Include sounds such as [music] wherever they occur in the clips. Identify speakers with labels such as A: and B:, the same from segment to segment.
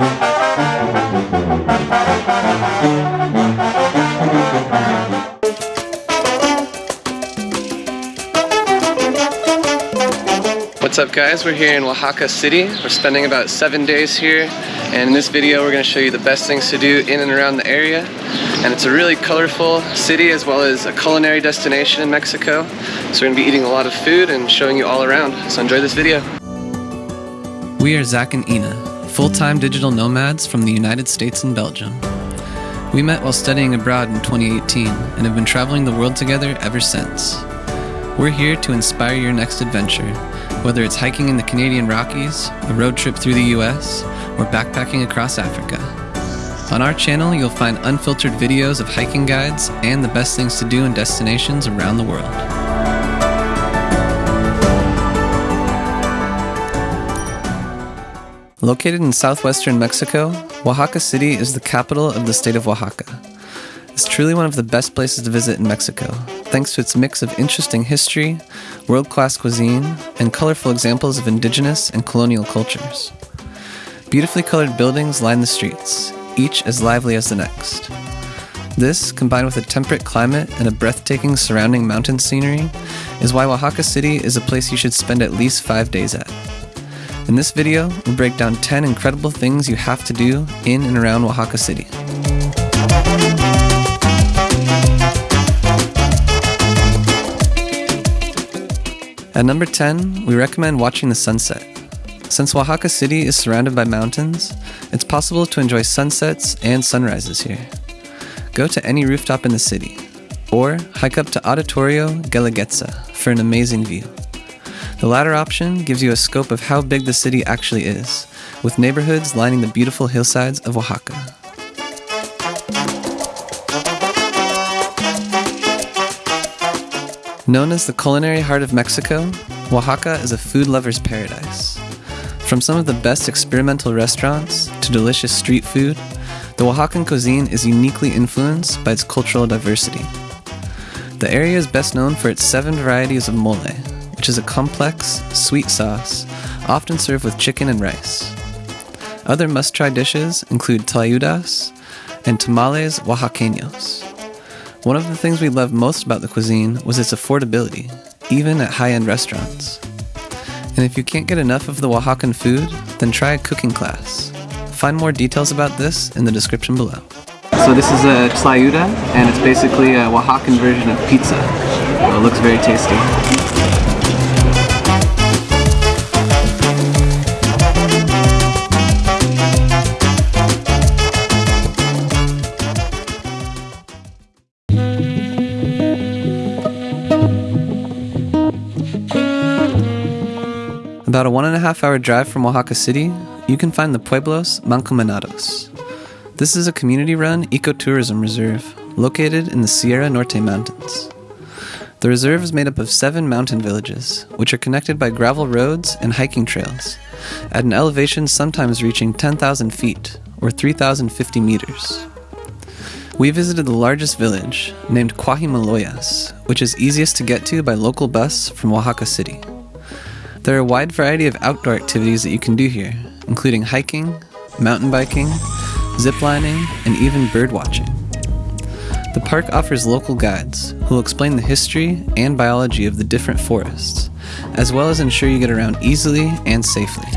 A: What's up guys? We're here in Oaxaca City. We're spending about seven days here and in this video we're going to show you the best things to do in and around the area and it's a really colorful city as well as a culinary destination in Mexico. So we're going to be eating a lot of food and showing you all around. So enjoy this video.
B: We are Zach and Ina, full-time digital nomads from the United States and Belgium. We met while studying abroad in 2018 and have been traveling the world together ever since. We're here to inspire your next adventure whether it's hiking in the Canadian Rockies, a road trip through the US, or backpacking across Africa. On our channel, you'll find unfiltered videos of hiking guides and the best things to do in destinations around the world. Located in southwestern Mexico, Oaxaca City is the capital of the state of Oaxaca. It's truly one of the best places to visit in Mexico, thanks to its mix of interesting history, world class cuisine, and colorful examples of indigenous and colonial cultures. Beautifully colored buildings line the streets, each as lively as the next. This, combined with a temperate climate and a breathtaking surrounding mountain scenery, is why Oaxaca City is a place you should spend at least five days at. In this video, we'll break down 10 incredible things you have to do in and around Oaxaca City. At number 10, we recommend watching the sunset. Since Oaxaca City is surrounded by mountains, it's possible to enjoy sunsets and sunrises here. Go to any rooftop in the city, or hike up to Auditorio Guelaguetza for an amazing view. The latter option gives you a scope of how big the city actually is, with neighborhoods lining the beautiful hillsides of Oaxaca. Known as the culinary heart of Mexico, Oaxaca is a food lover's paradise. From some of the best experimental restaurants to delicious street food, the Oaxacan cuisine is uniquely influenced by its cultural diversity. The area is best known for its seven varieties of mole, which is a complex, sweet sauce often served with chicken and rice. Other must try dishes include tlayudas and tamales oaxaqueños. One of the things we loved most about the cuisine was its affordability, even at high end restaurants. And if you can't get enough of the Oaxacan food, then try a cooking class. Find more details about this in the description below. So this is a tlayuda, and it's basically a Oaxacan version of pizza. It looks very tasty. About a one and a half hour drive from Oaxaca City, you can find the Pueblos Mancomunados. This is a community run ecotourism reserve located in the Sierra Norte Mountains. The reserve is made up of seven mountain villages, which are connected by gravel roads and hiking trails, at an elevation sometimes reaching 10,000 feet, or 3,050 meters. We visited the largest village, named Cuajimaloyas, which is easiest to get to by local bus from Oaxaca City. There are a wide variety of outdoor activities that you can do here, including hiking, mountain biking, ziplining, and even bird watching. The park offers local guides who will explain the history and biology of the different forests, as well as ensure you get around easily and safely.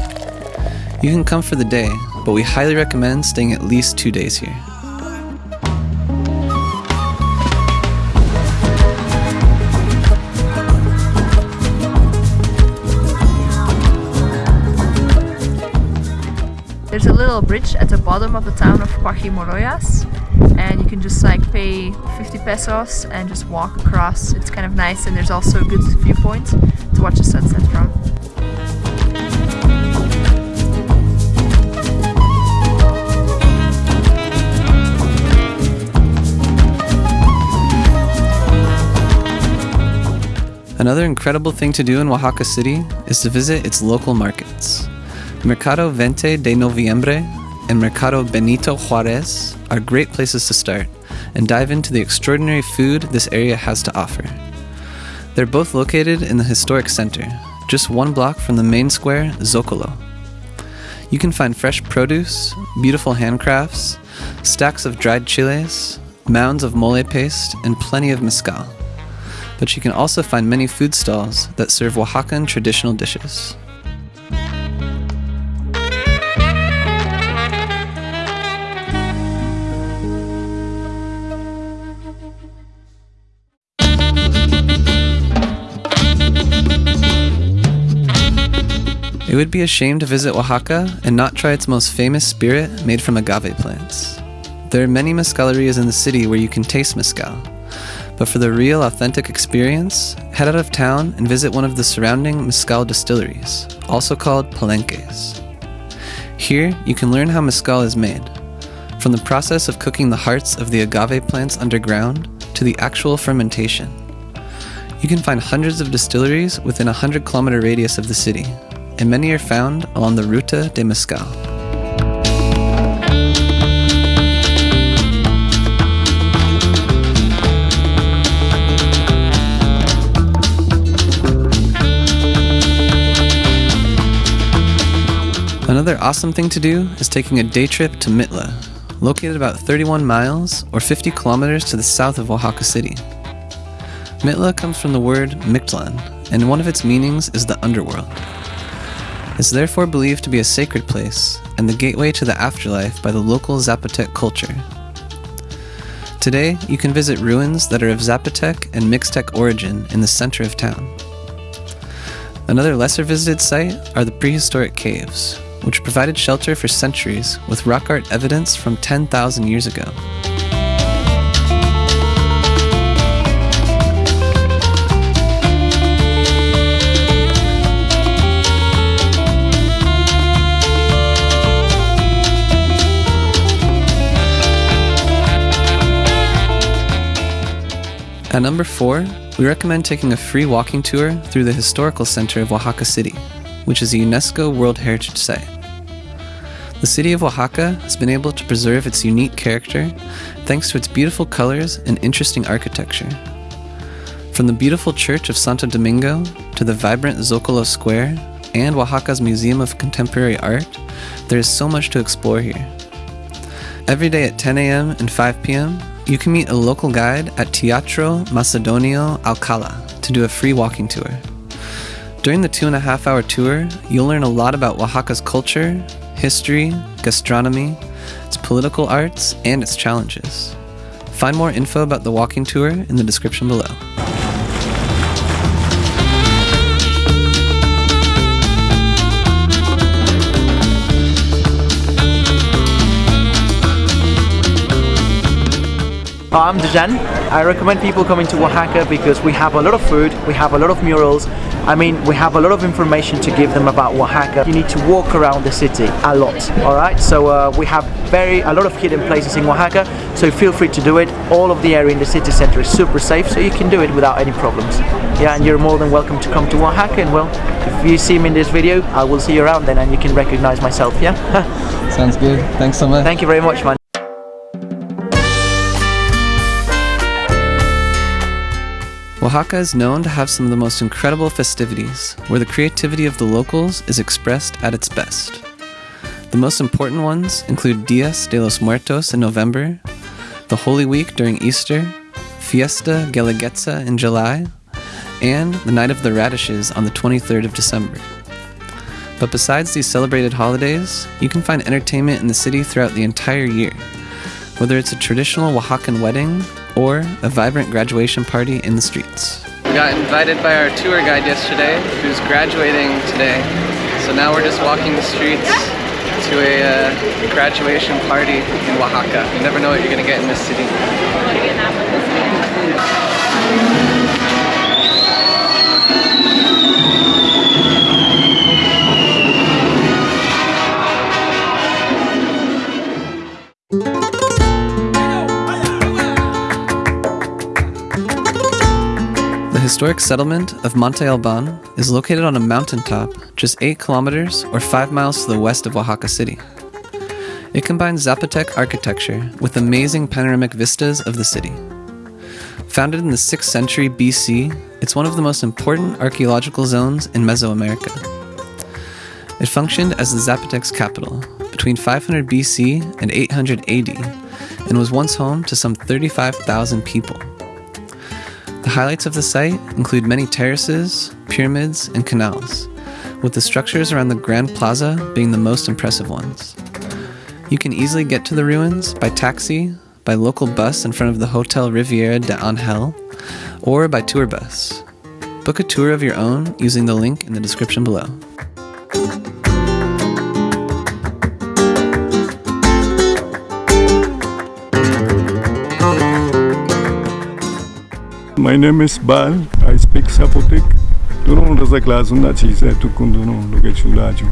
B: You can come for the day, but we highly recommend staying at least two days here.
C: Little bridge at the bottom of the town of Cuajimaloyas and you can just like pay 50 pesos and just walk across. It's kind of nice and there's also a good viewpoint to watch the sunset from.
B: Another incredible thing to do in Oaxaca City is to visit its local markets. Mercado Veinte de Noviembre and Mercado Benito Juarez are great places to start and dive into the extraordinary food this area has to offer. They're both located in the historic center, just one block from the main square, Zocalo. You can find fresh produce, beautiful handcrafts, stacks of dried chiles, mounds of mole paste, and plenty of mezcal. But you can also find many food stalls that serve Oaxacan traditional dishes. It would be a shame to visit Oaxaca and not try its most famous spirit made from agave plants. There are many mezcalerias in the city where you can taste mezcal, but for the real authentic experience, head out of town and visit one of the surrounding mezcal distilleries, also called palenques. Here, you can learn how mezcal is made, from the process of cooking the hearts of the agave plants underground to the actual fermentation. You can find hundreds of distilleries within a 100 kilometer radius of the city, and many are found along the Ruta de Mezcal. Another awesome thing to do is taking a day trip to Mitla, located about 31 miles or 50 kilometers to the south of Oaxaca City. Mitla comes from the word Mictlan, and one of its meanings is the underworld. It's therefore believed to be a sacred place and the gateway to the afterlife by the local Zapotec culture. Today, you can visit ruins that are of Zapotec and Mixtec origin in the center of town. Another lesser visited site are the prehistoric caves, which provided shelter for centuries with rock art evidence from 10,000 years ago. At number 4, we recommend taking a free walking tour through the historical center of Oaxaca City, which is a UNESCO World Heritage Site. The city of Oaxaca has been able to preserve its unique character thanks to its beautiful colors and interesting architecture. From the beautiful church of Santo Domingo to the vibrant Zocalo Square and Oaxaca's Museum of Contemporary Art, there is so much to explore here. Every day at 10 a.m. and 5 p.m., you can meet a local guide at Teatro Macedonio Alcala to do a free walking tour. During the two and a half hour tour, you'll learn a lot about Oaxaca's culture, history, gastronomy, its political arts, and its challenges. Find more info about the walking tour in the description below.
D: I'm Dejan. I recommend people coming to Oaxaca because we have a lot of food, we have a lot of murals. I mean, we have a lot of information to give them about Oaxaca. You need to walk around the city a lot, all right? So uh, we have very a lot of hidden places in Oaxaca, so feel free to do it. All of the area in the city center is super safe, so you can do it without any problems. Yeah, and you're more than welcome to come to Oaxaca, and well, if you see me in this video, I will see you around then, and you can recognize myself, yeah? [laughs]
B: Sounds good. Thanks so much.
D: Thank you very much, man.
B: Oaxaca is known to have some of the most incredible festivities, where the creativity of the locals is expressed at its best. The most important ones include Dias de los Muertos in November, the Holy Week during Easter, Fiesta Guelaguetza in July, and the Night of the Radishes on the 23rd of December. But besides these celebrated holidays, you can find entertainment in the city throughout the entire year, whether it's a traditional Oaxacan wedding or a vibrant graduation party in the streets.
A: We got invited by our tour guide yesterday, who's graduating today. So now we're just walking the streets to a uh, graduation party in Oaxaca. You never know what you're gonna get in this city.
B: Historic settlement of Monte Alban is located on a mountaintop just 8 kilometers or 5 miles to the west of Oaxaca City. It combines Zapotec architecture with amazing panoramic vistas of the city. Founded in the 6th century BC, it's one of the most important archaeological zones in Mesoamerica. It functioned as the Zapotec's capital between 500 BC and 800 AD and was once home to some 35,000 people. The highlights of the site include many terraces, pyramids, and canals, with the structures around the Grand Plaza being the most impressive ones. You can easily get to the ruins by taxi, by local bus in front of the Hotel Rivera de Angel, or by tour bus. Book a tour of your own using the link in the description below.
E: My name is Bal. I speak Zapotec. Durun na ci sai tukun durun lo ke chula ju.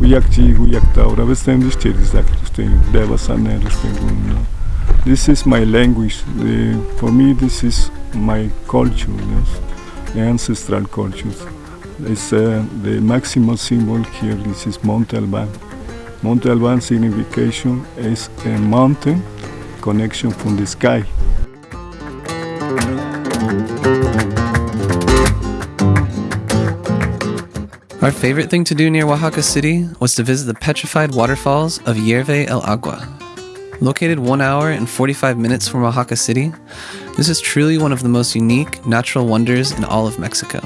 E: Uyak ci uyak ta ora bestem dis ci dis dak tustem deva sanne ruspengun. This is my language. The, for me this is my culture, yes. The ancestral culture. It's uh, the maximal symbol here. This is Monte Alban. Monte Alban signification is a mountain connection from the sky.
B: Our favorite thing to do near Oaxaca City was to visit the petrified waterfalls of Hierve el Agua. Located 1 hour and 45 minutes from Oaxaca City, this is truly one of the most unique natural wonders in all of Mexico.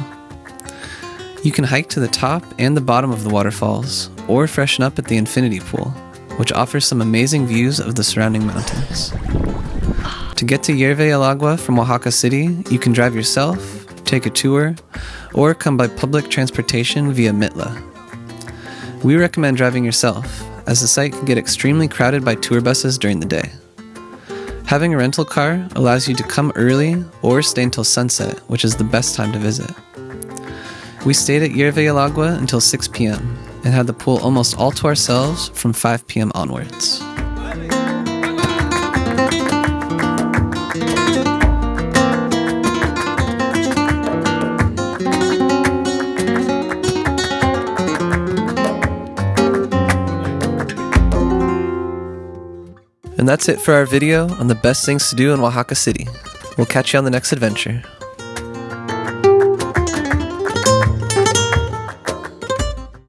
B: You can hike to the top and the bottom of the waterfalls, or freshen up at the infinity pool, which offers some amazing views of the surrounding mountains. To get to Hierve el Agua from Oaxaca City, you can drive yourself, take a tour, or come by public transportation via Mitla. We recommend driving yourself, as the site can get extremely crowded by tour buses during the day. Having a rental car allows you to come early or stay until sunset, which is the best time to visit. We stayed at el until 6 p.m. and had the pool almost all to ourselves from 5 p.m. onwards. And that's it for our video on the best things to do in Oaxaca City. We'll catch you on the next adventure.